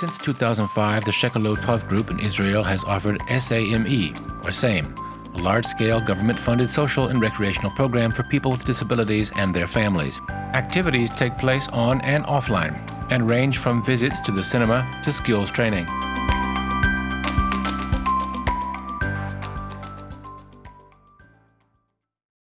Since 2005, the Shekelotov Group in Israel has offered SAME, or SAME, a large-scale government-funded social and recreational program for people with disabilities and their families. Activities take place on and offline and range from visits to the cinema to skills training.